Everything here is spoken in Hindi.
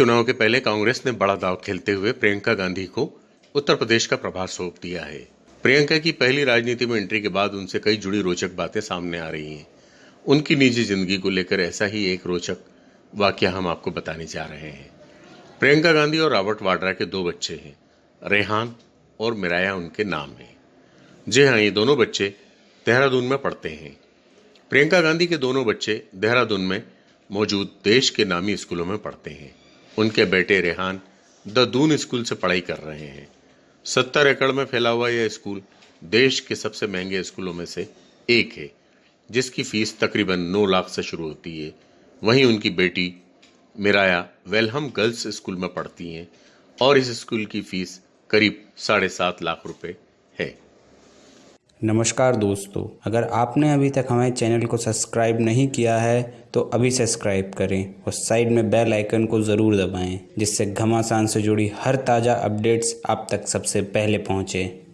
चुनाव के पहले कांग्रेस ने बड़ा दाव खेलते हुए प्रियंका गांधी को उत्तर प्रदेश का प्रभार सौंप दिया है। प्रियंका की पहली राजनीति में एंट्री के बाद उनसे कई जुड़ी रोचक बातें सामने आ रही हैं। उनकी निजी ज़िंदगी को लेकर ऐसा ही एक रोचक वाक्य हम आपको बताने जा रहे हैं। प्रियंका गांधी और रॉबर्ट वाड्रा के दो बच्चे हैं, रेहान और मिराया उनके नाम हैं। जी हाँ ये दोनों बच्चे देहरादून में पढ़ते हैं। प्रियंका गांधी के दोनों बच्चे देहरादून में मौजूद देश के नामी स्कूलों में पढ़ते हैं। उनके बेटे रेहान द दून स्कूल से पढ़ाई कर रहे हैं। सत्तर एकड़ में फैला हुआ यह स्कूल देश के सबसे महँगे स्कूलों में से एक है, जिसकी फ़ीस तकरीबन नौ लाख से शुरू होती है। वहीं उनकी बेटी मिराया वेलहम गर्ल्स स्कूल में पढ़ती हैं और इस स्कूल की फ़ीस करीब साढ़े सात लाख रुपए है। नमस्कार दोस्तों, अगर आपने अभी तक हमारे चैनल को सब्सक्राइब नहीं किया है तो अभी सब्सक्राइब करें और साइड में बेल आइकन को ज़रूर दबाएँ, जिससे घमासान से जुड़ी हर ताज़ा अपडेट्स आप तक सबसे पहले पहुँचें।